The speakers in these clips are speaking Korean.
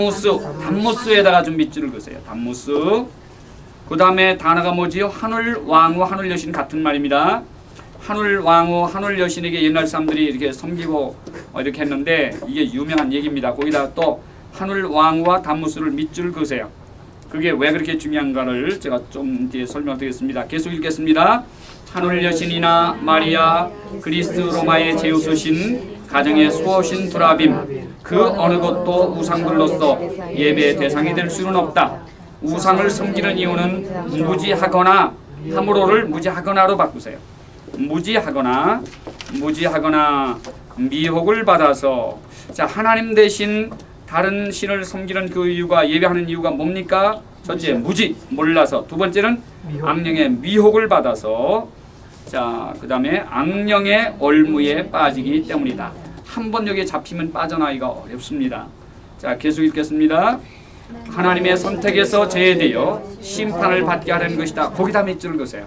단무스, 단무스에다가 좀 밑줄을 그으세요. 단무스. 그 다음에 단어가 뭐지요? 하늘 왕후, 하늘 여신 같은 말입니다. 하늘 왕후, 하늘 여신에게 옛날 사람들이 이렇게 섬기고 어, 이렇게 했는데 이게 유명한 얘기입니다. 거기다 또 하늘 왕후와 단무스를 밑줄 그으세요. 그게 왜 그렇게 중요한가를 제가 좀 뒤에 설명드리겠습니다. 계속 읽겠습니다. 하늘 여신이나 마리아, 그리스 로마의 제우스신, 가정의 수호신 드라빔, 그 어느 것도 우상들로서 예배의 대상이 될 수는 없다. 우상을 섬기는 이유는 무지하거나 함으로를 무지하거나로 바꾸세요. 무지하거나 무지하거나 미혹을 받아서 자 하나님 대신 다른 신을 섬기는 그 이유가 예배하는 이유가 뭡니까? 첫째 무지 몰라서 두 번째는 악령의 미혹을 받아서 자 그 다음에 악령의 얼무에 빠지기 때문이다. 한 번 여기에 잡히면 빠져나기가 어렵습니다. 자 계속 읽겠습니다. 하나님의 선택에서 제외되어 심판을 받게 하려는 것이다. 거기다 밑줄을 그세요.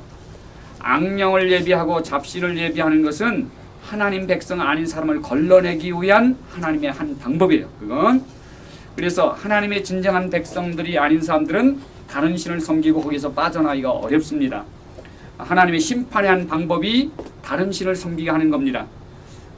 악령을 예비하고 잡신을 예비하는 것은 하나님 백성 아닌 사람을 걸러내기 위한 하나님의 한 방법이에요. 그건 그래서 하나님의 진정한 백성들이 아닌 사람들은 다른 신을 섬기고 거기서 빠져나기가 어렵습니다. 하나님의 심판의 한 방법이 다른 신을 섬기게 하는 겁니다.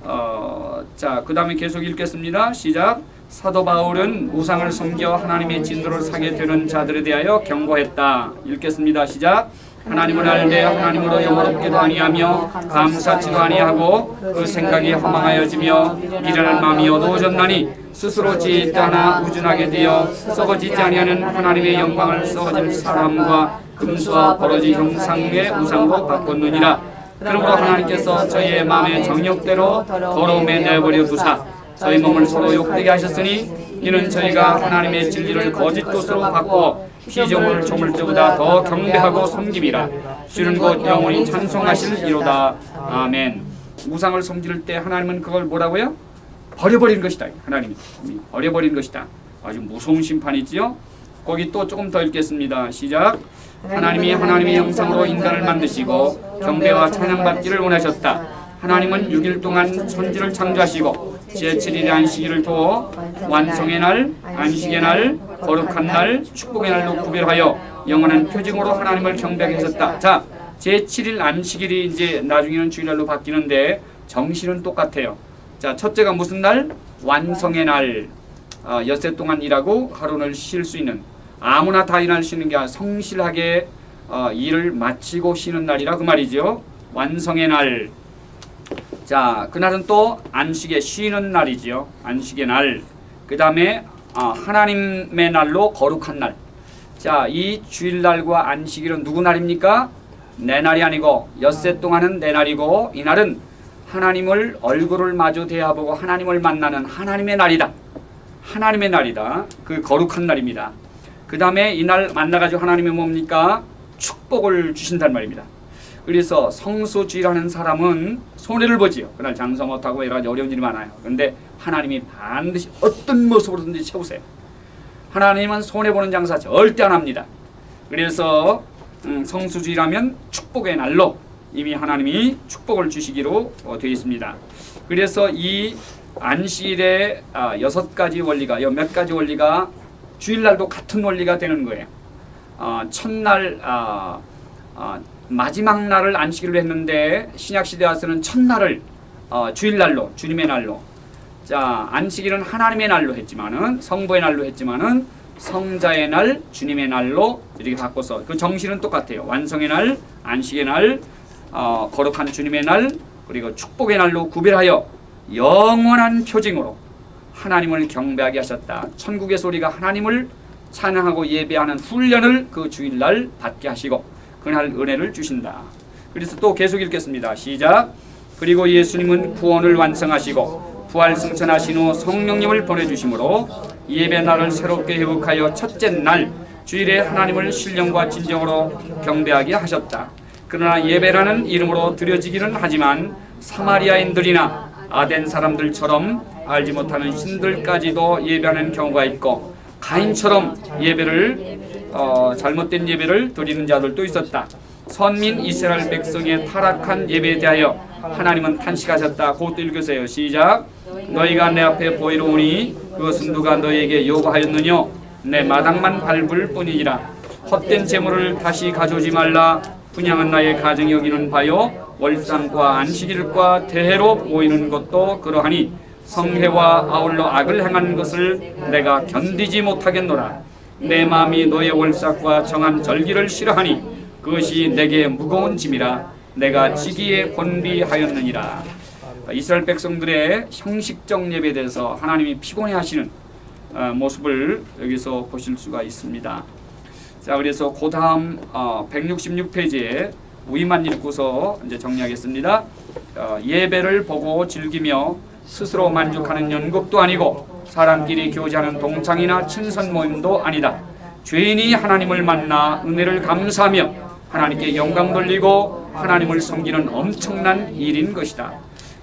어, 자, 그 다음에 계속 읽겠습니다. 시작. 사도 바울은 우상을 섬겨 하나님의 진도를 사게 되는 자들에 대하여 경고했다. 읽겠습니다. 시작. 하나님을 알되 하나님으로 영원롭게도 아니하며 감사치도 아니하고 그 생각이 허망하여지며 미련한 마음이 어두워졌나니 스스로 않아 우준하게 되어 썩어지지 아니하는 하나님의 영광을 썩어질 사람과 금수와 버러지 형상의 우상으로 바꿨느니라 그러므로 하나님께서 저희의 마음의 정욕대로 더러움에 내버려 두사 저희 몸을 서로 욕되게 하셨으니 이는 저희가 하나님의 진리를 거짓 것으로 바꾸어 피조물 조물때보다 더 경배하고 섬김이라 주는 곧 영원히 찬송하실 이로다. 아멘. 우상을 섬길 때 하나님은 그걸 뭐라고요? 버려버린 것이다. 하나님이 버려버린 것이다. 아주 무서운 심판이지요? 거기 또 조금 더 읽겠습니다. 시작 하나님이 하나님의 형상으로 인간을 만드시고 경배와 찬양받기를 원하셨다 하나님은 6일 동안 천지를 창조하시고 제7일의 안식일을 두어 완성의 날, 안식의 날, 거룩한 날, 축복의 날로 구별하여 영원한 표징으로 하나님을 경배하게 하셨다. 자, 제7일 안식일이 이제 나중에는 주일날로 바뀌는데 정신은 똑같아요. 자, 첫째가 무슨 날? 완성의 날. 어, 엿새 동안 일하고 하루를 쉴 수 있는 아무나 다 일할 수 있는 게 아니라 성실하게 어, 일을 마치고 쉬는 날이라 그 말이죠. 완성의 날. 자, 그날은 또 안식의 쉬는 날이지요. 안식의 날. 그 다음에 어, 하나님의 날로 거룩한 날. 자, 이 주일날과 안식일은 누구 날입니까? 내 날이 아니고 엿새 동안은 내 날이고 이 날은 하나님을 얼굴을 마주 대하보고 하나님을 만나는 하나님의 날이다. 하나님의 날이다. 그 거룩한 날입니다. 그 다음에 이날 만나가지고 하나님이 뭡니까? 축복을 주신단 말입니다. 그래서 성수주의라는 사람은 손해를 보지요. 그날 장사 못하고 여러 가지 어려운 일이 많아요. 그런데 하나님이 반드시 어떤 모습으로든지 채우세요. 하나님은 손해보는 장사 절대 안 합니다. 그래서 음, 성수주의라면 축복의 날로 이미 하나님이 축복을 주시기로 어, 되어 있습니다. 그래서 이 안식일의 아, 여섯 가지 원리가 몇 가지 원리가 주일날도 같은 원리가 되는 거예요. 어, 첫날 아, 아, 마지막 날을 안식일로 했는데 신약 시대 와서는 첫날을 어, 주일날로 주님의 날로 자 안식일은 하나님의 날로 했지만은 성부의 날로 했지만은 성자의 날 주님의 날로 이렇게 바꿔서 그 정신은 똑같아요 완성의 날 안식의 날 어, 거룩한 주님의 날 그리고 축복의 날로 구별하여 영원한 표징으로 하나님을 경배하게 하셨다 천국의 소리가 하나님을 찬양하고 예배하는 훈련을 그 주일날 받게 하시고 그날 은혜를 주신다. 그래서 또 계속 읽겠습니다. 시작. 그리고 예수님은 구원을 완성하시고 부활 승천하신 후 성령님을 보내주심으로 예배 날을 새롭게 회복하여 첫째 날 주일에 하나님을 신령과 진정으로 경배하게 하셨다. 그러나 예배라는 이름으로 드려지기는 하지만 사마리아인들이나 아덴 사람들처럼 알지 못하는 신들까지도 예배하는 경우가 있고 가인처럼 예배를 어, 잘못된 예배를 드리는 자들도 있었다. 선민 이스라엘 백성의 타락한 예배에 대하여 하나님은 탄식하셨다. 그것도 읽으세요. 시작. 너희가 내 앞에 보이로우니 그것은 누가 너희에게 요구하였느냐? 내 마당만 밟을 뿐이니라. 헛된 재물을 다시 가져오지 말라. 분양은 나의 가정이 여기는 바요. 월상과 안식일과 대회로 모이는 것도 그러하니 성회와 아울러 악을 행하는 것을 내가 견디지 못하겠노라. 내 마음이 너의 월삭과 정한 절기를 싫어하니 그것이 내게 무거운 짐이라 내가 지기에 권비하였느니라. 이스라엘 백성들의 형식적 예배에 대해서 하나님이 피곤해하시는 어, 모습을 여기서 보실 수가 있습니다. 자 그래서 그 다음 어, 166페이지에 우리만 읽고서 이제 정리하겠습니다. 어, 예배를 보고 즐기며 스스로 만족하는 연극도 아니고 사람끼리 교제하는 동창이나 친선 모임도 아니다. 죄인이 하나님을 만나 은혜를 감사하며 하나님께 영광 돌리고 하나님을 섬기는 엄청난 일인 것이다.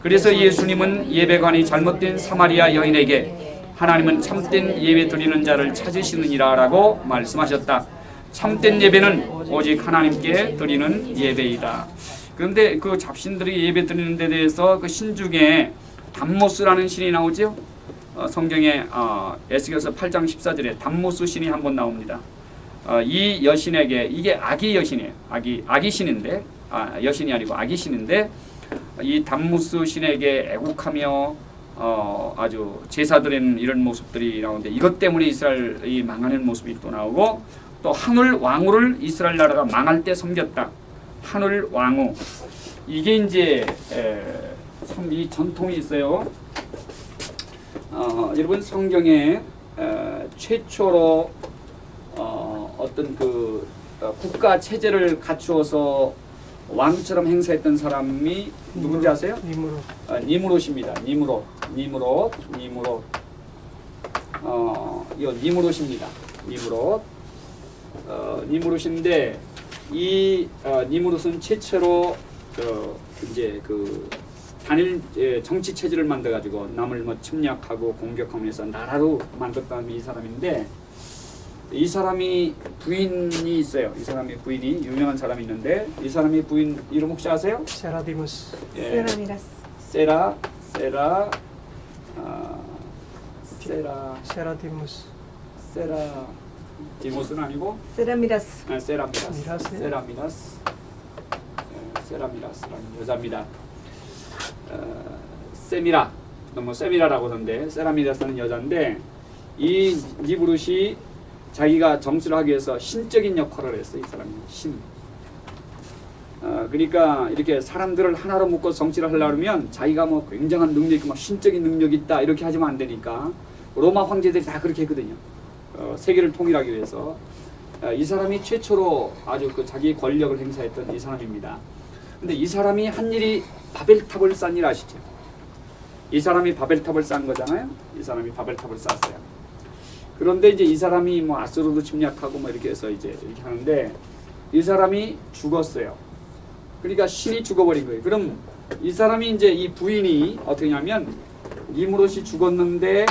그래서 예수님은 예배관이 잘못된 사마리아 여인에게 하나님은 참된 예배 드리는 자를 찾으시느니라 라고 말씀하셨다. 참된 예배는 오직 하나님께 드리는 예배이다. 그런데 그 잡신들이 예배 드리는 데 대해서 그 신 중에 담모스라는 신이 나오죠. 어, 성경에 어, 에스겔서 8장 14절에 담모스 신이 한 번 나옵니다. 어, 이 여신에게 이게 아기 여신이에요. 아기 아기 신인데 아, 여신이 아니고 아기 신인데 이 담무스 신에게 애국하며 어, 아주 제사드리는 이런 모습들이 나오는데 이것 때문에 이스라엘이 망하는 모습이 또 나오고 또 하늘 왕후를 이스라엘 나라가 망할 때 섬겼다. 하늘 왕후 이게 이제 참 이 전통이 있어요. 어, 여러분 성경에 에, 최초로 어, 어떤 그 어, 국가 체제를 갖추어서 왕처럼 행사했던 사람이 누군지 아세요? 님으로 아, 니무롯입니다. 니무롯, 니무롯, 니무롯. 어, 이거 니무롯입니다. 니무롯. 어, 니무롯인데 이 어, 니무롯은 최초로 그 이제 그 단일 예, 정치 체제를 만들어 가지고 남을 뭐 침략하고 공격하면서 나라로 만들었던 이 사람인데 이 사람이 부인이 있어요. 이 사람이 부인이 유명한 사람이 있는데 이 사람이 부인 이름 혹시 아세요? 세라디무스 예. 세라미라스 세라 세라 아, 세라 세라디무스 세라 디모스는 아니고 세라미라스 아, 세라미라스 미라스? 세라미라스 예, 세라미라스라는 여자입니다. 어, 세미라 너무 세미라라고 하던데 세라미라스는 여자인데 이 니브룻이 자기가 정치를 하기 위해서 신적인 역할을 했어 이 사람이 신. 어, 그러니까 이렇게 사람들을 하나로 묶어 정치를 하려면 자기가 뭐 굉장한 능력 있고 뭐 신적인 능력이 있다 이렇게 하지면 안 되니까 로마 황제들이 다 그렇게 했거든요. 어, 세계를 통일하기 위해서 어, 이 사람이 최초로 아주 그 자기 권력을 행사했던 이 사람입니다. 근데 이 사람이 한 일이 바벨탑을 싼 일 아시죠? 이 사람이 바벨탑을 싼 거잖아요. 이 사람이 바벨탑을 쌌어요. 그런데 이제 이 사람이 뭐 아수르도 침략하고 뭐 이렇게 해서 이제 이렇게 하는데 이 사람이 죽었어요. 그러니까 신이 죽어버린 거예요. 그럼 이 사람이 이제 이 부인이 어떻게 냐면 니무롯이 죽었는데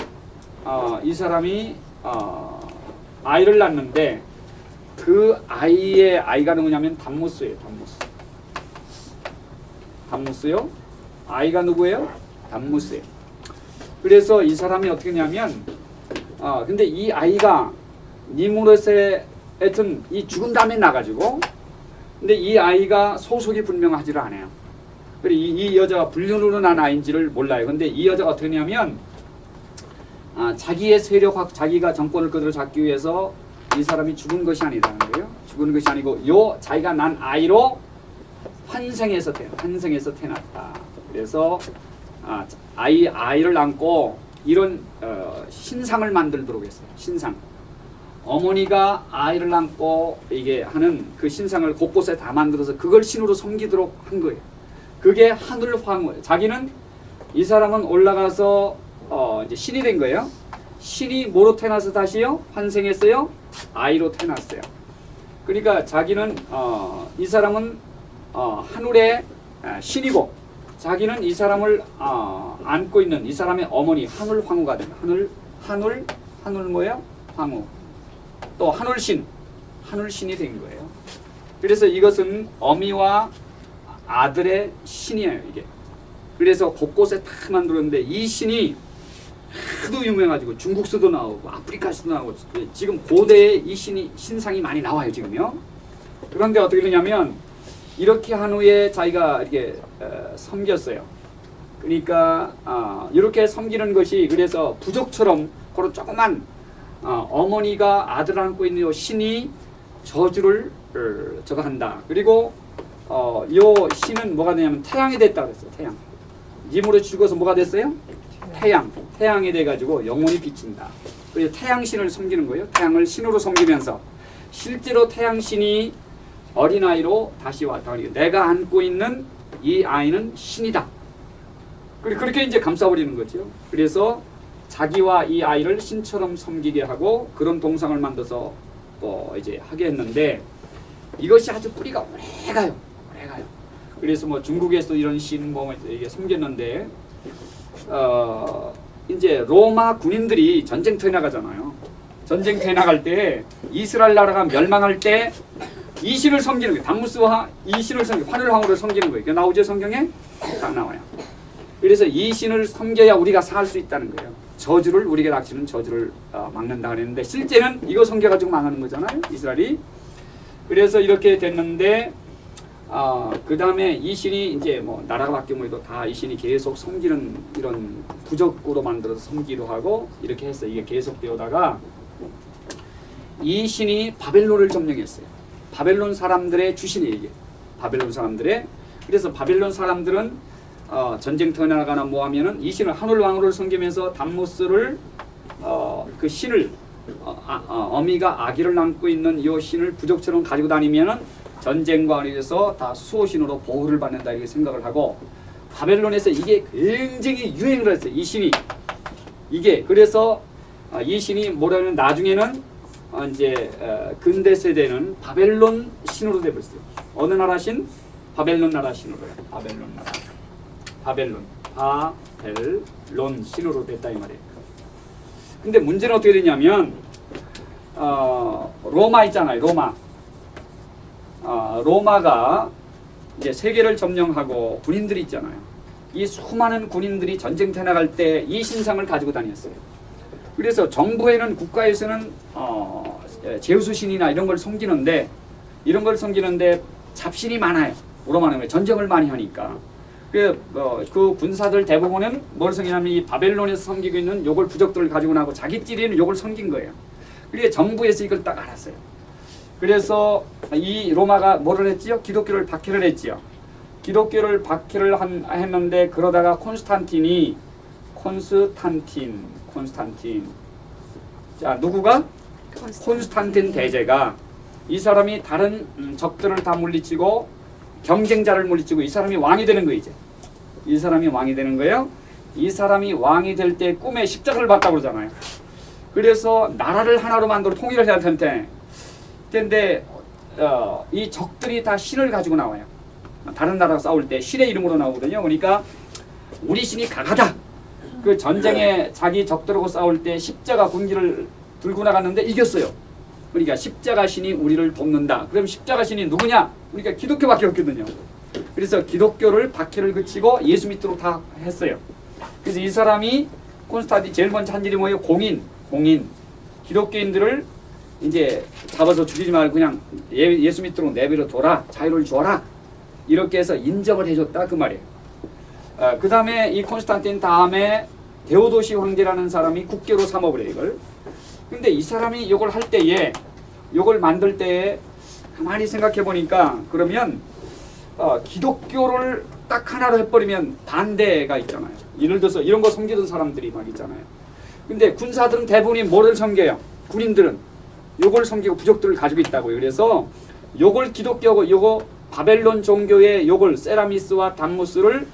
어, 이 사람이 어, 아이를 낳는데 그 아이의 아이가 누구냐면 담무스예요. 담무스. 담무스요? 아이가 누구예요? 담무스예요. 그래서 이 사람이 어떻게 했냐면 아 근데 이 아이가 니무롯의 하여튼 이 죽은 다음에 나가지고 근데 이 아이가 소속이 분명하지를 않아요. 그리고 이, 이 여자가 불륜으로 난 아이인지를 몰라요. 근데 이 여자가 어떻게 하냐면 아, 자기의 세력 확 자기가 정권을 그대로 잡기 위해서 이 사람이 죽은 것이 아니라는 거예요. 죽은 것이 아니고 요 자기가 난 아이로 환생해서 태 환생해서 태어났다. 그래서 아, 아이 아이를 안고 이런 어, 신상을 만들도록 했어요. 신상. 어머니가 아이를 안고 이게 하는 그 신상을 곳곳에 다 만들어서 그걸 신으로 섬기도록 한 거예요. 그게 하늘 황후. 자기는 이 사람은 올라가서 어, 이제 신이 된 거예요. 신이 뭐로 태어나서 다시요? 환생했어요? 아이로 태어났어요. 그러니까 자기는 어, 이 사람은 어, 하늘의 아, 신이고 자기는 이 사람을 어, 안고 있는 이 사람의 어머니 하늘 황후가 된 하늘 하늘 하늘 뭐예요? 황후. 또 하늘신 하늘신이 된 거예요. 그래서 이것은 어미와 아들의 신이에요. 이게 그래서 곳곳에 다 만들었는데 이 신이 하도 유명해가지고 중국서도 나오고 아프리카서도 나오고 지금 고대에 이 신이 신상이 많이 나와요 지금요. 그런데 어떻게 되냐면 이렇게 한 후에 자기가 이렇게 어, 섬겼어요. 그러니까 어, 이렇게 섬기는 것이 그래서 부족처럼 그런 조그만 어, 어머니가 아들 안고 있는 요 신이 저주를 어, 저거 한다. 그리고 어, 요 신은 뭐가 되냐면 태양이 됐다 그랬어요. 태양. 님으로 죽어서 뭐가 됐어요? 태양. 태양이 돼가지고 영원히 비친다. 그래서 태양신을 섬기는 거예요. 태양을 신으로 섬기면서 실제로 태양신이 어린아이로 다시 왔다. 그러니까 내가 안고 있는 이 아이는 신이다. 그렇게 이제 감싸버리는 거죠. 그래서 자기와 이 아이를 신처럼 섬기게 하고 그런 동상을 만들어서 또 이제 하게 했는데 이것이 아주 뿌리가 오래 가요. 오래 가요. 그래서 뭐 중국에서 이런 신뭐 이게 섬겼는데 어 이제 로마 군인들이 전쟁터에 나가잖아요. 전쟁터에 나갈 때 이스라엘 나라가 멸망할 때 이 신을 섬기는 거예요. 담무스와 이 신을 섬기 환율왕후를 섬기는 거예요. 그 나오죠 성경에 다 나와요. 그래서 이 신을 섬겨야 우리가 살 수 있다는 거예요. 저주를 우리에게 닥치는 저주를 어, 막는다 그랬는데 실제는 이거 섬겨가지고 망하는 거잖아요. 이스라엘이. 그래서 이렇게 됐는데 어, 그 다음에 이 신이 이제 뭐 나라가 바뀌면 다이 신이 계속 섬기는 이런 부적으로 만들어서 섬기로 하고 이렇게 했어요. 이게 계속 되어다가 이 신이 바벨론을 점령했어요. 바벨론 사람들의 주신이에요. 이게. 바벨론 사람들의 그래서 바벨론 사람들은 어, 전쟁터에 나가나 뭐 하면은 이 신을 하늘 왕후를 섬기면서 담모스를 어, 그 신을 어, 아, 어, 어미가 아기를 안고 있는 이 신을 부족처럼 가지고 다니면은 전쟁과 관련해서 다 수호신으로 보호를 받는다 이렇게 생각을 하고 바벨론에서 이게 굉장히 유행을 했어요. 이 신이 이게 그래서 어, 이 신이 뭐라면 나중에는 어, 이제 어, 근대 세대는 바벨론 신으로 돼버렸어요. 어느 나라 신? 바벨론 나라 신으로요. 바벨론 나라. 바벨론. 바벨론 신으로 됐다 이 말이에요. 근데 문제는 어떻게 되냐면 어, 로마 있잖아요. 로마. 어, 로마가 이제 세계를 점령하고 군인들이 있잖아요. 이 수많은 군인들이 전쟁터 나갈 때 이 신상을 가지고 다녔어요. 그래서 정부에는 국가에서는 어, 제우스 신이나 이런 걸 섬기는데 이런 걸 섬기는데 잡신이 많아요. 로마는 왜 전쟁을 많이 하니까. 그, 어, 그 군사들 대부분은 뭘 섬기냐면 이 바벨론에서 섬기고 있는 요걸 부적들을 가지고 나고 자기끼리는 요걸 섬긴 거예요. 그게 정부에서 이걸 딱 알았어요. 그래서 이 로마가 뭐를 했지요? 기독교를 박해를 했지요. 기독교를 박해를 한, 했는데 그러다가 콘스탄틴이 콘스탄틴 콘스탄틴 자 누구가 콘스탄틴 대제가 이 사람이 다른 음, 적들을 다 물리치고 경쟁자를 물리치고 이 사람이 왕이 되는 거 이제 이 사람이 왕이 되는 거예요. 이 사람이 왕이 될 때 꿈에 십자가를 봤다고 그러잖아요. 그래서 나라를 하나로 만들어 통일을 해야 될 텐데 근데 어, 이 적들이 다 신을 가지고 나와요. 다른 나라가 싸울 때 신의 이름으로 나오거든요. 그러니까 우리 신이 강하다. 그 전쟁에 자기 적들하고 싸울 때 십자가 군기를 들고 나갔는데 이겼어요. 그러니까 십자가 신이 우리를 돕는다. 그럼 십자가 신이 누구냐? 그러니까 기독교밖에 없거든요. 그래서 기독교를 박해를 그치고 예수 믿도록 다 했어요. 그래서 이 사람이 콘스탄틴 제일 먼저 한 일이 뭐예요? 공인, 공인. 기독교인들을 이제 잡아서 죽이지 말고 그냥 예, 예수 믿도록 내버려 둬라. 자유를 줘라. 이렇게 해서 인정을 해줬다 그 말이에요. 어, 그 다음에 이 콘스탄틴 다음에 데오도시 황제라는 사람이 국교로 삼아버려 이걸. 근데 이 사람이 이걸 할 때에 이걸 만들 때에 가만히 생각해 보니까 그러면 어, 기독교를 딱 하나로 해버리면 반대가 있잖아요. 예를 들어서 이런 거 섬기던 사람들이 막 있잖아요. 근데 군사들은 대부분이 뭐를 섬겨요? 군인들은 요걸 섬기고 부족들을 가지고 있다고요. 그래서 요걸 기독교고 요거 바벨론 종교의 요걸 세라미스와 담무스를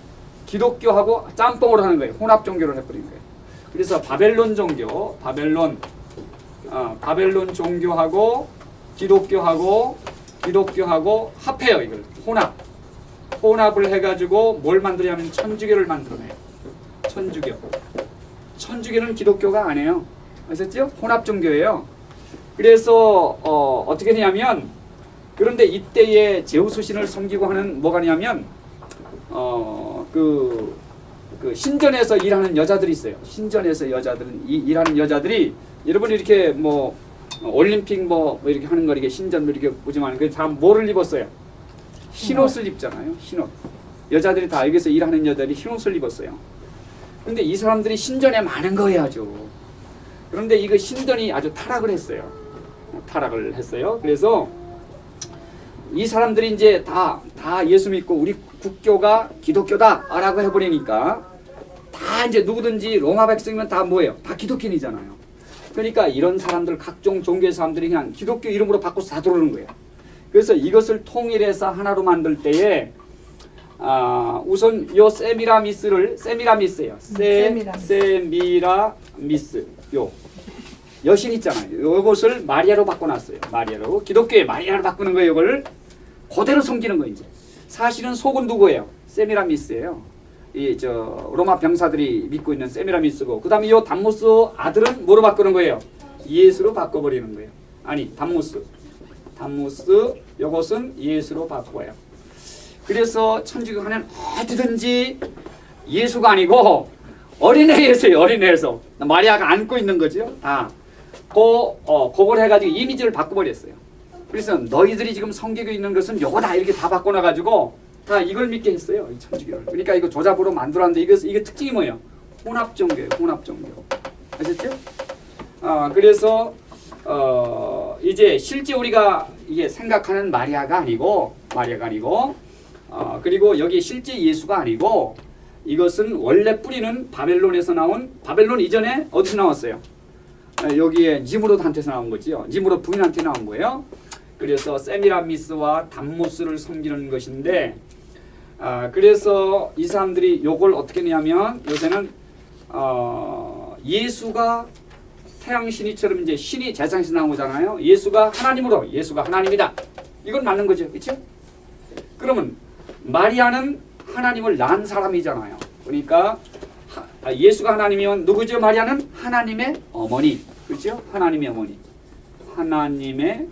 기독교하고 짬뽕으로 하는 거예요. 혼합 종교를 해버린 거예요. 그래서 바벨론 종교, 바벨론, 어, 바벨론 종교하고 기독교하고 기독교하고 합해요. 이걸 혼합, 혼합을 해가지고 뭘 만들냐면 천주교를 만들어내요. 천주교. 천주교는 기독교가 아니에요. 아셨죠? 혼합 종교예요. 그래서 어, 어떻게 되냐면 그런데 이때에 제우스 신을 섬기고 하는 뭐가 냐면 어, 그 그 신전에서 일하는 여자들이 있어요. 신전에서 여자들은 이, 일하는 여자들이 여러분 이렇게 뭐 어, 올림픽 뭐, 뭐 이렇게 하는 거 이렇게 신전 뭐 이렇게 보지만 그다 뭐를 입었어요? 흰옷을 입잖아요. 흰옷. 여자들이 다 여기서 일하는 여자들이 흰옷을 입었어요. 근데 이 사람들이 신전에 많은 거예요, 아주. 그런데 이거 신전이 아주 타락을 했어요. 타락을 했어요. 그래서 이 사람들이 이제 다, 다 예수 믿고 우리 국교가 기독교다라고 해버리니까 다 이제 누구든지 로마 백성이면 다 뭐예요? 다 기독교인이잖아요. 그러니까 이런 사람들 각종 종교의 사람들이 그냥 기독교 이름으로 바꿔서 다 들어오는 거예요. 그래서 이것을 통일해서 하나로 만들 때에 아, 우선 요 세미라미스를 세미라미스예요. 세 세미라미스. 요 여신 있잖아요. 요것을 마리아로 바꿔놨어요. 마리아로 기독교의 마리아로 바꾸는 거예요. 이걸 그대로 섬기는 거예요. 이제 사실은 속은 누구예요? 세미라미스예요. 이 저 로마 병사들이 믿고 있는 세미라미스고 그다음에 요 담모스 아들은 뭐로 바꾸는 거예요? 예수로 바꿔버리는 거예요. 아니 담모스 담모스 요것은 예수로 바꿔요. 그래서 천주교 하면 어디든지 예수가 아니고 어린애 예수예요. 어린애 예수. 마리아가 안고 있는 거죠. 다. 그, 어, 그걸 해가지고 이미지를 바꿔버렸어요. 그래서 너희들이 지금 성경에 있는 것은 요거 다 이렇게 다 바꿔놔가지고 다 이걸 믿게 했어요. 이 천주교를. 그러니까 이거 조잡으로 만들었는데 이거 이게 특징이 뭐예요? 혼합 종교예요. 혼합 종교. 아셨죠? 아 그래서 어 이제 실제 우리가 이게 생각하는 마리아가 아니고 마리아가 아니고 어 그리고 여기 실제 예수가 아니고 이것은 원래 뿌리는 바벨론에서 나온 바벨론 이전에 어디서 나왔어요? 아, 여기에 니무롯 한테서 나온 거지요. 니무롯 부인한테 나온 거예요. 그래서 세미라미스와 담모스를 섬기는 것인데 아, 그래서 이 사람들이 요걸 어떻게 했냐면 요새는 어, 예수가 태양 신이처럼 이제 신이 재상에서 나온 거잖아요. 예수가 하나님으로 예수가 하나님이다. 이건 맞는 거죠. 그렇죠? 그러면 마리아는 하나님을 낳은 사람이잖아요. 그러니까 하- 아, 예수가 하나님이면 누구죠? 마리아는 하나님의 어머니. 그렇죠? 하나님의 어머니. 하나님의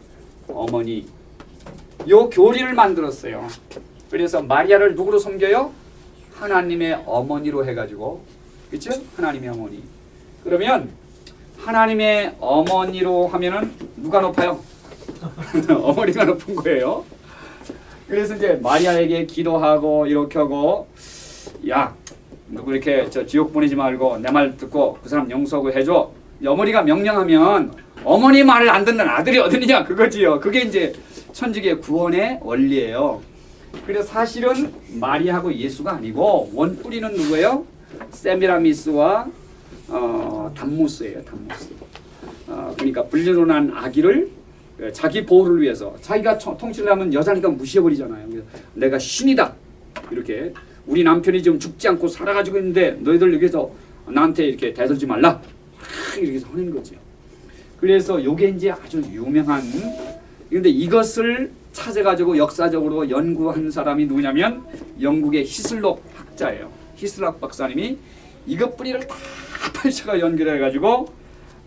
어머니. 요 교리를 만들었어요. 그래서 마리아를 누구로 섬겨요? 하나님의 어머니로 해가지고 그렇죠? 하나님의 어머니. 그러면 하나님의 어머니로 하면은 누가 높아요? 어머니가 높은 거예요. 그래서 이제 마리아에게 기도하고 이렇게 하고 야 누구 이렇게 저 지옥 보내지 말고 내 말 듣고 그 사람 용서하고 해줘. 어머니가 명령하면 어머니 말을 안 듣는 아들이 어디냐 그거지요. 그게 이제 천주교 구원의 원리예요. 그래서 사실은 마리아하고 예수가 아니고 원 뿌리는 누구예요? 세미라미스와 어, 담무스예요. 담무스. 어, 그러니까 불륜한 아기를 어, 자기 보호를 위해서 자기가 청- 통치를 하면 여자니까 무시해버리잖아요. 내가 신이다 이렇게 우리 남편이 지금 죽지 않고 살아가지고 있는데 너희들 여기서 나한테 이렇게 대들지 말라 막 이렇게 하는 거죠. 그래서 요게 이제 아주 유명한 근데 이것을 찾아가지고 역사적으로 연구한 사람이 누구냐면 영국의 히슬록 학자예요. 히슬록 박사님이 이것 뿌리를 다 펼쳐가 연결해가지고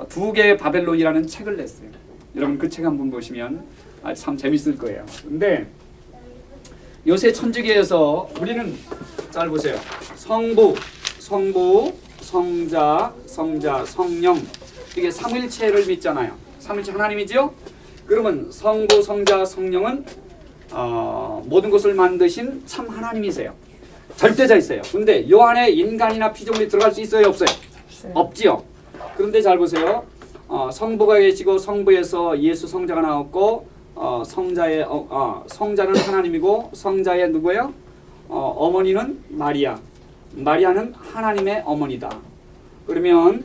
두 개의 바벨론이라는 책을 냈어요. 여러분 그 책 한번 보시면 아, 참 재밌을 거예요. 근데 요새 천주교에서 우리는 잘 보세요. 성부, 성부, 성자, 성자, 성령 이게 삼일체를 믿잖아요. 삼일체 하나님이죠. 그러면 성부, 성자, 성령은 어, 모든 것을 만드신 참 하나님이세요. 절대자이세요. 근데 요 안에 인간이나 피조물이 들어갈 수 있어요, 없어요? 없지요. 그런데 잘 보세요. 어, 성부가 계시고 성부에서 예수 성자가 나왔고 어, 성자의 어, 어, 성자는 하나님이고 성자의 누구예요? 어, 어머니는 마리아. 마리아는 하나님의 어머니다. 그러면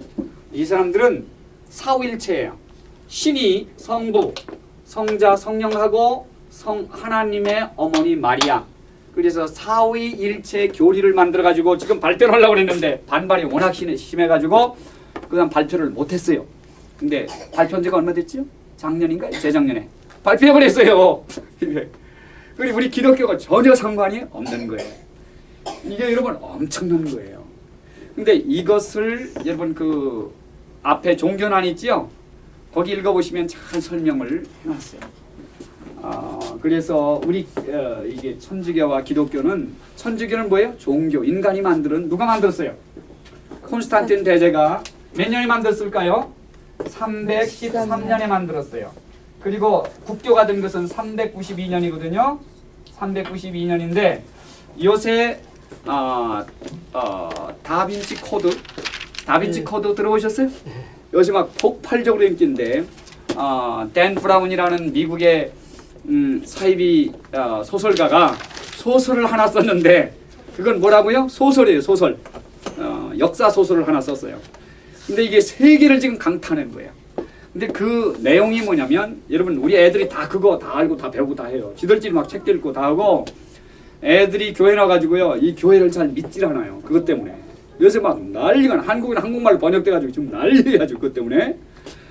이 사람들은 사후일체예요. 신이 성부, 성자, 성령하고 성 하나님의 어머니 마리아. 그래서 사위일체 교리를 만들어 가지고 지금 발표를 하려고 했는데 반발이 워낙 심해- 심해가지고 그다음 발표를 못했어요. 근데 발표한 지가 얼마 됐지요? 작년인가 재작년에 발표해 버렸어요. 그리고 우리 기독교가 전혀 상관이 없는 거예요. 이게 여러분 엄청난 거예요. 근데 이것을 여러분 그 앞에 종교난 있지요? 거기 읽어보시면 잘 설명을 해놨어요. 어, 그래서 우리 어, 이게 천주교와 기독교는 천주교는 뭐예요? 종교, 인간이 만드는 누가 만들었어요? 콘스탄틴 대제가 몇 년에 만들었을까요? 313년에 만들었어요. 그리고 국교가 된 것은 392년이거든요. 392년인데 요새 어, 어, 다빈치 코드 다빈치 네. 코드 들어보셨어요? 요새 막 폭발적으로 인기인데 어, 댄 브라운이라는 미국의 음, 사이비 어, 소설가가 소설을 하나 썼는데 그건 뭐라고요? 소설이에요 소설 어, 역사 소설을 하나 썼어요 근데 이게 세계를 지금 강타하는 거예요 근데 그 내용이 뭐냐면 여러분 우리 애들이 다 그거 다 알고 다 배우고 다 해요 지들끼리 막 책도 읽고 다 하고 애들이 교회 나가지고요 이 교회를 잘 믿질 않아요 그것 때문에 요새 막 난리가 나 한국인 한국말로 번역돼가지고 지금 난리야 지금 그것 때문에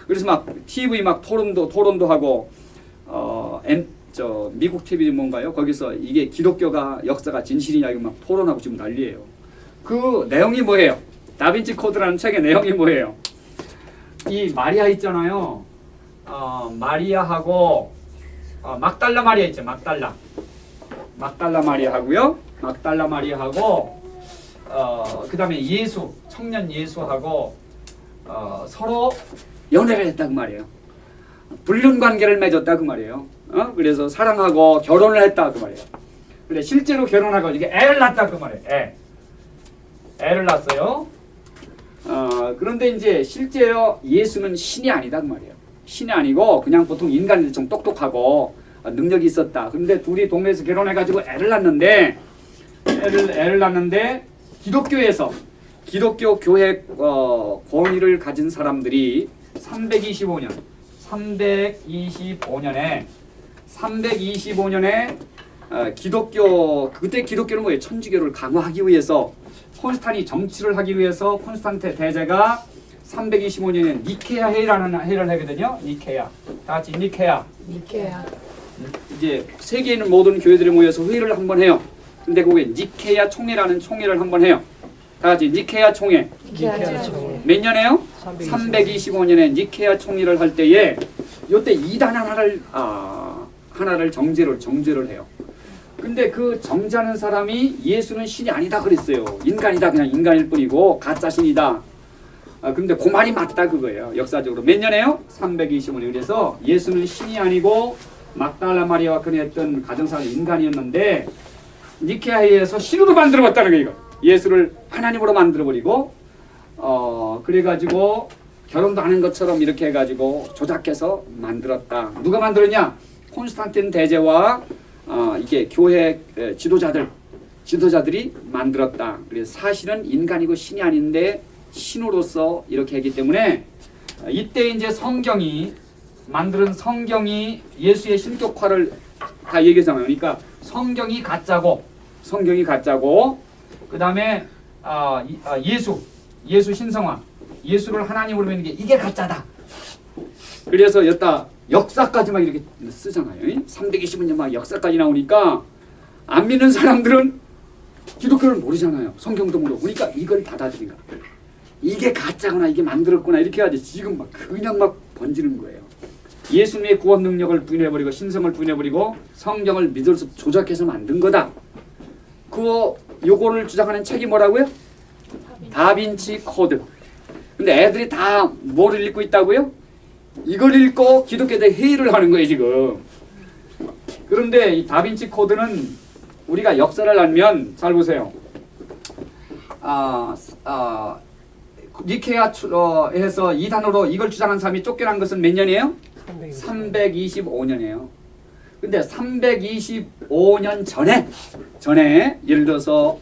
그래서 막 TV 막 토론도 토론도 하고 어, 엔, 저 미국 TV 뭔가요? 거기서 이게 기독교가 역사가 진실이냐 이거 막 토론하고 지금 난리예요. 그 내용이 뭐예요? 다빈치 코드라는 책의 내용이 뭐예요? 이 마리아 있잖아요. 어, 마리아하고 어, 막달라 마리아 있죠. 막달라. 막달라 마리아하고요. 막달라 마리아하고 어, 그 다음에 예수 청년 예수하고 어, 서로 연애를 그 말이에요. 불륜 관계를 맺었다 그 말이에요. 어? 그래서 사랑하고 결혼을 했다 그 말이에요. 근데 실제로 결혼하고 이게 애를 낳았다 그 말이에요. 애. 애를 낳았어요. 어, 그런데 이제 실제로 예수는 신이 아니다 그 말이에요. 신이 아니고 그냥 보통 인간인데 좀 똑똑하고 어, 능력이 있었다. 그런데 둘이 동네에서 결혼해가지고 애를 낳는데 애를 애를 낳는데 기독교에서 기독교 교회 어, 권위를 가진 사람들이 325년 325년에 325년에 어, 기독교 그때 기독교는 뭐예요? 천주교를 강화하기 위해서 콘스탄이 정치를 하기 위해서 콘스탄테 대제가 325년에 니케아 회의라는 회의를 하거든요. 니케아. 다 같이 니케아. 니케야. 이제 세계에 있는 모든 교회들이 모여서 회의를 한번 해요. 근데 그게 니케아 총회라는 총회를 한번 해요. 다 같이 총회. 니케야 총. 몇 년에요? 325 년에 니케아 총회를 할 때에 요때 이단 하나를 아, 하나를 정제를 정제를 해요. 근데 그 정제하는 사람이 예수는 신이 아니다 그랬어요. 인간이다 그냥 인간일 뿐이고 가짜 신이다. 아 근데 그 말이 맞다 그거예요. 역사적으로 몇 년에요? 325년. 그래서 예수는 신이 아니고 막달라 마리아와 그녀했던 가정사는 인간이었는데 니케아에서 신으로 만들어봤다는 거예요. 예수를 하나님으로 만들어버리고 어 그래가지고 결혼도 하는 것처럼 이렇게 해가지고 조작해서 만들었다. 누가 만들었냐? 콘스탄틴 대제와 어, 이게 교회 에, 지도자들 지도자들이 만들었다. 그래서 사실은 인간이고 신이 아닌데 신으로서 이렇게 했기 때문에 어, 이때 이제 성경이 만드는 성경이 예수의 신격화를 다 얘기하잖아요. 그러니까 성경이 가짜고 성경이 가짜고 그 다음에 아, 이- 아, 예수 예수 신성화 예수를 하나님으로 믿는 게 이게 가짜다. 그래서 여기다 역사까지 막 이렇게 쓰잖아요. 320년 막 역사까지 나오니까 안 믿는 사람들은 기독교를 모르잖아요. 성경도 모르고 그러니까 이걸 받아들인 거야. 이게 가짜구나 이게 만들었구나 이렇게 해야지 지금 막 그냥 막 번지는 거예요. 예수님의 구원 능력을 부인해버리고 신성을 부인해버리고 성경을 믿을 수 조작해서 만든 거다. 그 요거를 주장하는 책이 뭐라고요? 다빈치 코드. 근데 애들이 다 뭐를 읽고 있다고요? 이걸 읽고 기독교에 대해 회의를 하는 거예요 지금. 그런데 이 다빈치 코드는 우리가 역사를 알면 잘 보세요. 아, 아 니케아에서 이단으로 이걸 주장한 사람이 쫓겨난 것은 몇 년이에요? 325년이에요. 근데 325년 전에 전에 예를 들어서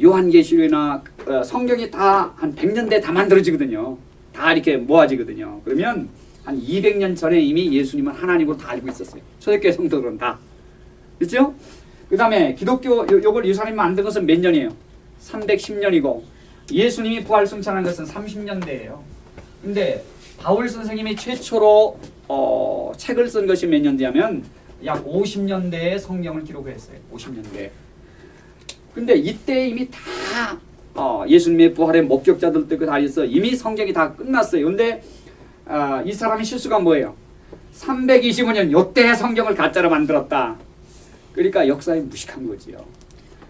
요한계시록이나 어, 성경이 다 한 100년 대 다 만들어지거든요. 다 이렇게 모아지거든요. 그러면 한 200년 전에 이미 예수님은 하나님으로 다 알고 있었어요. 초대교회 성도들은 다. 그렇죠? 그 다음에 기독교 요, 요걸 예수님이 만든 것은 몇 년이에요? 310년이고 예수님이 부활 승천한 것은 30년대예요. 근데 바울 선생님이 최초로 어, 책을 쓴 것이 몇 년대냐면 약 50년대에 성경을 기록했어요. 50년대. 근데 이때 이미 다 어, 예수님의 부활의 목격자들 때그 다 있어 이미 성경이 다 끝났어요. 근데 아, 이 사람의 실수가 뭐예요? 325년 요때 성경을 가짜로 만들었다. 그러니까 역사에 무식한 거지요.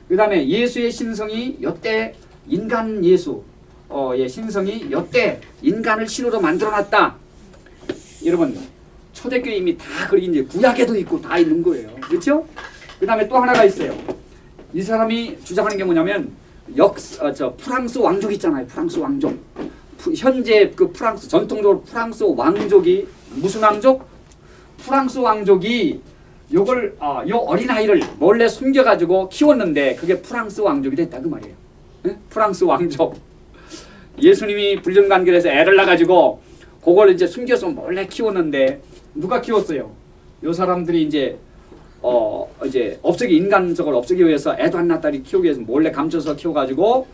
그 다음에 예수의 신성이 여태 인간 예수, 어, 예, 신성이 여태 인간을 신으로 만들어놨다. 여러분 초대교회 이미 다 그리 이제 구약에도 있고 다 있는 거예요. 그렇죠? 그 다음에 또 하나가 있어요. 이 사람이 주장하는 게 뭐냐면 역, 어, 저 프랑스 왕족 있잖아요. 프랑스 왕족. 프- 현재 그 프랑스 전통적으로 프랑스 왕족이 무슨 왕족? 프랑스 왕족이 요걸 어, 요 어린 아이를 몰래 숨겨가지고 키웠는데 그게 프랑스 왕족이 됐다 그 말이에요. 예? 프랑스 왕족. 예수님이 불륜관계에서 애를 낳아가지고 그걸 이제 숨겨서 몰래 키웠는데 누가 키웠어요? 요 사람들이 이제 어 이제 없애기 인간적으로 없애기 위해서 애도 안 낳다리 키우기 위해서 몰래 감춰서 키워가지고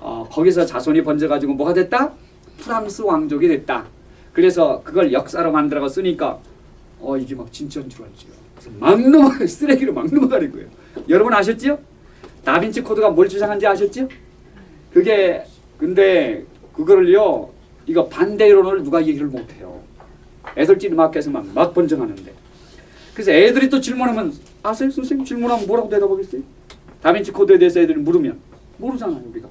어 거기서 자손이 번져가지고 뭐가 됐다? 프랑스 왕족이 됐다. 그래서 그걸 역사로 만들어가 쓰니까 어 이게 막 진짜인 줄 알죠. 막 넘어 쓰레기로 막 넘어가는 거예요. 여러분 아셨죠? 다빈치 코드가 뭘 주장한지 아셨죠? 그게 근데 그거를요 이거 반대론을 누가 얘기를 못해요. 애들끼리 막 해서 막, 막 번정하는데 그래서 애들이 또 질문하면 아세요 선생님 질문하면 뭐라고 대답하겠어요? 다빈치 코드에 대해서 애들이 물으면 모르잖아요 우리가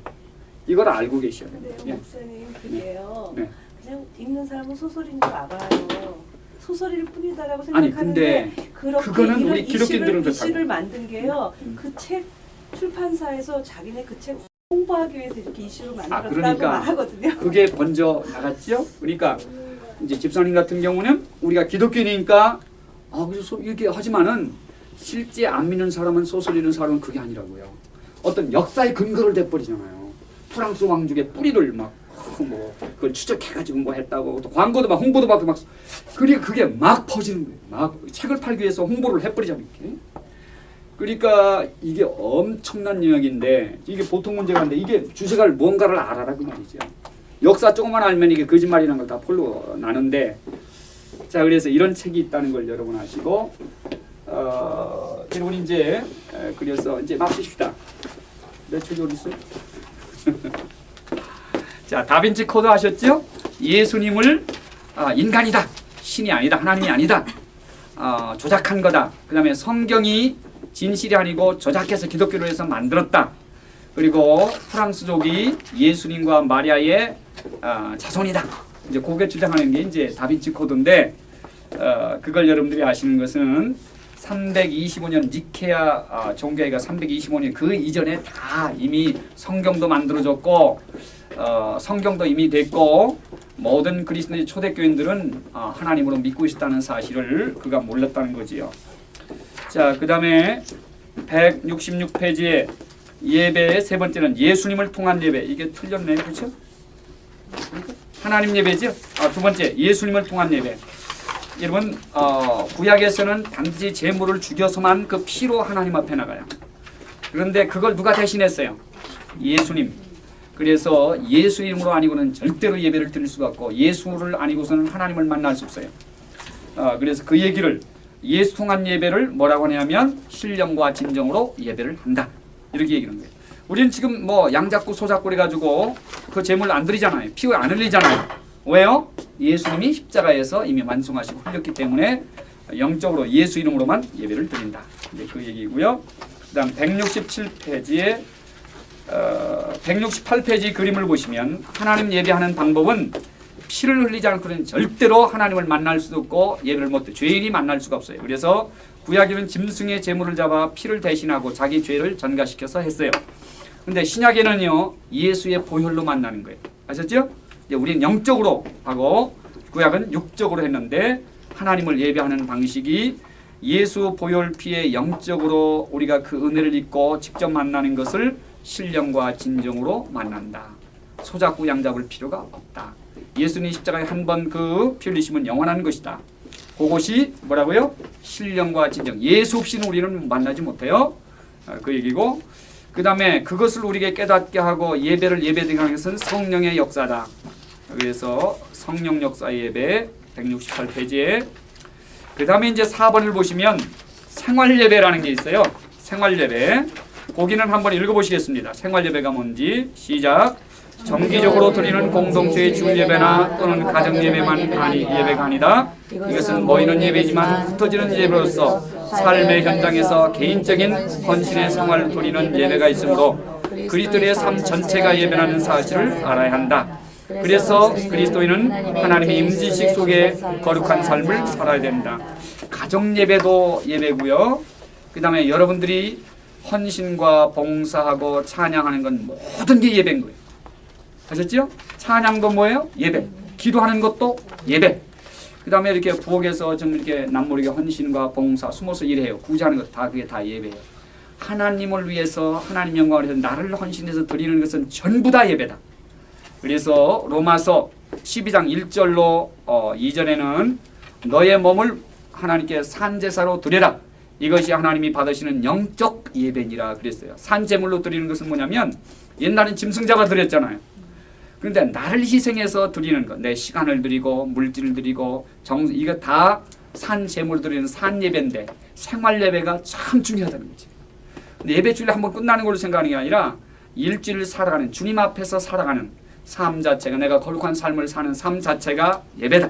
이걸 알고 계셔야 돼요. 근데요 예. 목사님 그게요 네. 그냥 읽는 사람은 소설인 줄 알아요 소설일 뿐이다라고 생각하는데 그렇게 그거는 이런 우리 기독교인들은 이슈를, 만든 게요 음. 그책 출판사에서 자기네 그 책 홍보하기 위해서 이렇게 이슈를 만들었다고 그러니까 말하거든요 그게 번져 나갔죠. 그러니까 이제 집사님 같은 경우는 우리가 기독교니까 아 그래서 이렇게 하지만은 실제 안 믿는 사람은 소설 읽는 사람은 그게 아니라고요. 어떤 역사의 근거를 대버리잖아요. 프랑스 왕족의 뿌리를 막 뭐 그걸 추적해가지고 뭐 했다고 또 광고도 막 홍보도 받고 막 그러니까 그게 막 퍼지는 거예요. 막 책을 팔기 위해서 홍보를 해버리자면 이렇게. 그러니까 이게 엄청난 영역인데 이게 보통 문제가 아닌데 이게 주제가 뭔가를 알아라 그 말이죠. 역사 조금만 알면 이게 거짓말이라는 걸 다 뽀록 나는데 자 그래서 이런 책이 있다는 걸 여러분 아시고 어 여러분 이제 에, 그래서 이제 마치십시다. 내 책이 어디 있어요? 자 다빈치 코드 하셨죠? 예수님을 아, 인간이다 신이 아니다 하나님이 아니다 어, 조작한 거다. 그 다음에 성경이 진실이 아니고 조작해서 기독교로 해서 만들었다. 그리고 프랑스족이 예수님과 마리아의 어, 자손이다. 이제 그게 주장하는 게 이제 다빈치 코드인데 어, 그걸 여러분들이 아시는 것은 325년 니케아 어, 종교회가 325년 그 이전에 다 이미 성경도 만들어졌고 어, 성경도 이미 됐고 모든 그리스도 초대교인들은 어, 하나님으로 믿고 있다는 사실을 그가 몰랐다는 거지요. 자, 그 다음에 166페이지에 예배의 세 번째는 예수님을 통한 예배. 이게 틀렸네, 그렇죠? 하나님 예배죠. 아, 두 번째 예수님을 통한 예배. 여러분 어, 구약에서는 단지 제물을 죽여서만 그 피로 하나님 앞에 나가요. 그런데 그걸 누가 대신했어요? 예수님. 그래서 예수 이름으로 아니고는 절대로 예배를 드릴 수가 없고 예수를 아니고서는 하나님을 만날 수 없어요. 어, 그래서 그 얘기를 예수 통한 예배를 뭐라고 하냐면 신령과 진정으로 예배를 한다. 이렇게 얘기하는 거예요. 우리는 지금 뭐 양잡고 소잡고 해가지고 그 제물 안 드리잖아요. 피안 흘리잖아요. 왜요? 예수님이 십자가에서 이미 완성하시고 흘렸기 때문에 영적으로 예수 이름으로만 예배를 드린다. 이제 그 얘기고요. 그 다음 167페이지에 어, 168페이지 그림을 보시면 하나님 예배하는 방법은 피를 흘리지 않고는 절대로 하나님을 만날 수도 없고 예배를 못 해. 죄인이 만날 수가 없어요. 그래서 구약에는 짐승의 제물을 잡아 피를 대신하고 자기 죄를 전가시켜서 했어요. 근데 신약에는요 예수의 보혈로 만나는 거예요. 아셨죠? 이제 우리는 영적으로 하고 구약은 육적으로 했는데 하나님을 예배하는 방식이 예수 보혈 피에 영적으로 우리가 그 은혜를 입고 직접 만나는 것을 신령과 진정으로 만난다. 소잡고 양잡을 필요가 없다. 예수님 십자가에 한 번 그 피 흘리심은 영원한 것이다. 그것이 뭐라고요? 신령과 진정. 예수 없이는 우리는 만나지 못해요. 아, 그 얘기고 그 다음에 그것을 우리에게 깨닫게 하고 예배를 예배드리게 하는 것은 성령의 역사다. 그래서 성령 역사 예배 168페이지에 그 다음에 이제 4번을 보시면 생활 예배라는 게 있어요. 생활 예배. 거기는 한번 읽어보시겠습니다. 생활 예배가 뭔지 시작. 정기적으로 드리는 공동체의 주 예배나 또는 가정 예배만 아니 예배가 아니다. 이것은 모이는 예배지만 흩어지는 예배로서 삶의 현장에서 개인적인 헌신의 생활을 드리는 예배가 있으므로 그리스도의 삶 전체가 예배라는 사실을 알아야 한다. 그래서 그리스도인은 하나님의 임지식 속에 거룩한 삶을 살아야 된다. 가정 예배도 예배고요. 그 다음에 여러분들이 헌신과 봉사하고 찬양하는 건 모든 게 예배인 거예요. 아셨죠? 찬양도 뭐예요? 예배. 기도하는 것도 예배. 그 다음에 이렇게 부엌에서 좀 이렇게 남모르게 헌신과 봉사, 숨어서 일해요. 구제하는 것 다 그게 다 예배예요. 하나님을 위해서 하나님 영광을 위해서 나를 헌신해서 드리는 것은 전부 다 예배다. 그래서 로마서 12장 1절로 어, 2절에는 너의 몸을 하나님께 산제사로 드려라. 이것이 하나님이 받으시는 영적 예배니라 그랬어요. 산제물로 드리는 것은 뭐냐면 옛날엔 짐승자가 드렸잖아요. 그런데 나를 희생해서 드리는 것, 내 시간을 드리고 물질을 드리고 정 이거 다 산제물 드리는 산 예배인데 생활 예배가 참 중요하다는 거지. 예배 주일 한번 끝나는 걸로 생각하는 게 아니라 일주일 살아가는 주님 앞에서 살아가는 삶 자체가 내가 거룩한 삶을 사는 삶 자체가 예배다.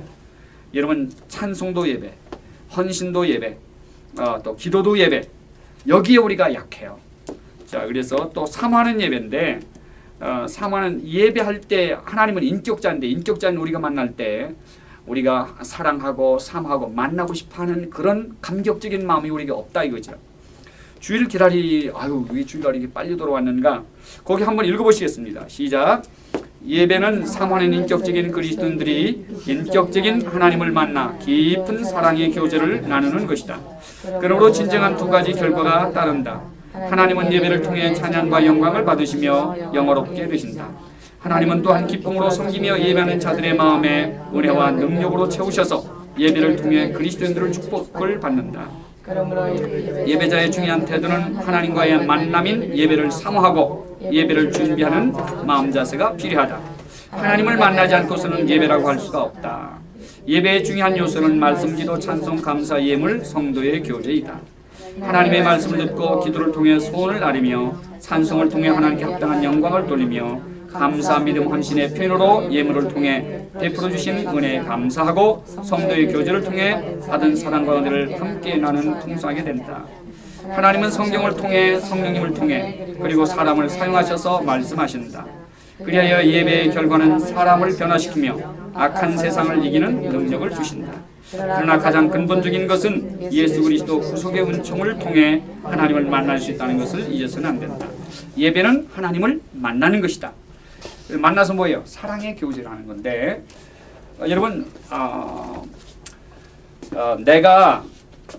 여러분 찬송도 예배, 헌신도 예배, 어, 또 기도도 예배. 여기에 우리가 약해요. 자 그래서 또 사모하는 예배인데 어, 사모하는 예배할 때 하나님은 인격자인데 인격자는 우리가 만날 때 우리가 사랑하고 사모하고 만나고 싶어하는 그런 감격적인 마음이 우리에게 없다 이거죠. 주일 기다리 아유 왜 주일날 이렇게 빨리 돌아왔는가 거기 한번 읽어보시겠습니다. 시작. 예배는 사모하는 인격적인 그리스도인들이 인격적인 하나님을 만나 깊은 사랑의 교제를 나누는 것이다. 그러므로 진정한 두 가지 결과가 따른다. 하나님은 예배를 통해 찬양과 영광을 받으시며 영어롭게 되신다. 하나님은 또한 기쁨으로 섬기며 예배하는 자들의 마음에 은혜와 능력으로 채우셔서 예배를 통해 그리스도인들을 축복을 받는다. 예배자의 중요한 태도는 하나님과의 만남인 예배를 사모하고 예배를 준비하는 마음 자세가 필요하다. 하나님을 만나지 않고서는 예배라고 할 수가 없다. 예배의 중요한 요소는 말씀, 기도, 찬송, 감사, 예물, 성도의 교제이다. 하나님의 말씀을 듣고 기도를 통해 소원을 아리며 찬송을 통해 하나님께 합당한 영광을 돌리며 감사, 믿음, 헌신의 표현으로 예물을 통해 베풀어 주신 은혜에 감사하고 성도의 교제를 통해 받은 사랑과 은혜를 함께 나누는 풍성하게 된다. 하나님은 성경을 통해 성령님을 통해 그리고 사람을 사용하셔서 말씀하신다. 그리하여 예배의 결과는 사람을 변화시키며 악한 세상을 이기는 능력을 주신다. 그러나 가장 근본적인 것은 예수 그리스도 구속의 은총을 통해 하나님을 만날 수 있다는 것을 잊어서는 안 된다. 예배는 하나님을 만나는 것이다. 만나서 뭐예요? 사랑의 교제를 하는 건데 어, 여러분 어, 어, 내가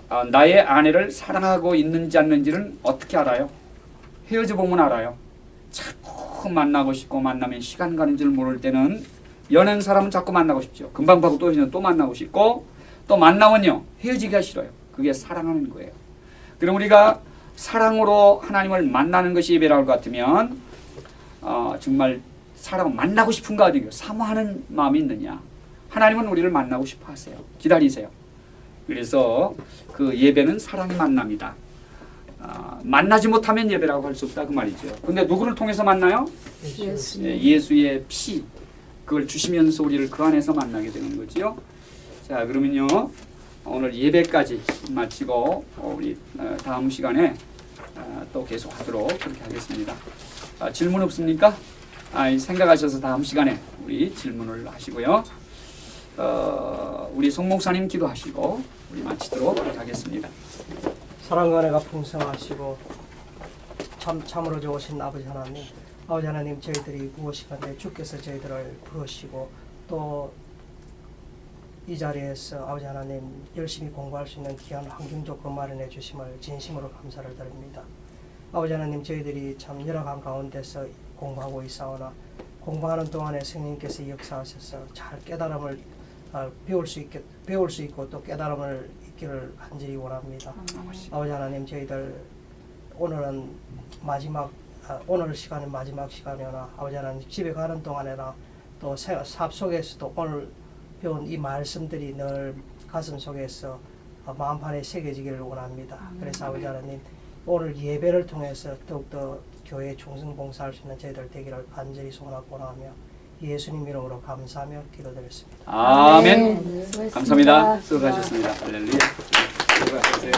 어, 나의 아내를 사랑하고 있는지 않는지는 어떻게 알아요? 헤어져 보면 알아요. 자꾸 만나고 싶고 만나면 시간 가는 줄 모를 때는 연애한 사람은 자꾸 만나고 싶죠. 금방 봐고 또 또 만나고 싶고 또 만나면요 헤어지기가 싫어요. 그게 사랑하는 거예요. 그럼 우리가 사랑으로 하나님을 만나는 것이 예배라고 같으면 어, 정말 사람을 만나고 싶은가 어디요? 사모하는 마음이 있느냐? 하나님은 우리를 만나고 싶어 하세요. 기다리세요. 그래서 그 예배는 사랑의 만남이다. 아, 만나지 못하면 예배라고 할 수 없다 그 말이죠. 근데 누구를 통해서 만나요? 예, 예수의 피. 그걸 주시면서 우리를 그 안에서 만나게 되는 거지요 자 그러면요 오늘 예배까지 마치고 어, 우리 어, 다음 시간에 어, 또 계속 하도록 그렇게 하겠습니다 아, 질문 없습니까? 아, 생각하셔서 다음 시간에 우리 질문을 하시고요. 어, 우리 송 목사님 기도하시고 우리 마치도록 하겠습니다. 사랑과 은혜가 풍성하시고 참 참으로 좋으신 아버지 하나님, 아버지 하나님 저희들이 무엇이간데 주께서 저희들을 부르시고 또 이 자리에서 아버지 하나님 열심히 공부할 수 있는 귀한 환경 조건 마련해 주심을 진심으로 감사를 드립니다. 아버지 하나님 저희들이 참 열악한 가운데서 공부하고 있사오나 공부하는 동안에 성령께서 역사하셔서 잘 깨달음을 아, 배울 수 있게 배울 수 있고 또 깨달음을 있기를 간절히 원합니다. 아버지 하나님 저희들 오늘은 마지막 아, 오늘 시간은 마지막 시간이나 아버지 하나님 집에 가는 동안에나 또 생- 삽 속에서도 오늘 배운 이 말씀들이 늘 가슴 속에서 아, 마음판에 새겨지기를 원합니다. 그래서 아버지 하나님 오늘 예배를 통해서 더욱더 교회 충성 봉사할 수 있는 저희들 되기를 간절히 소원하고 원하며 예수님 이름으로 감사하며 기도드렸습니다. 아멘. 감사합니다. 수고하셨습니다. 할렐루야. 수고하셨어요.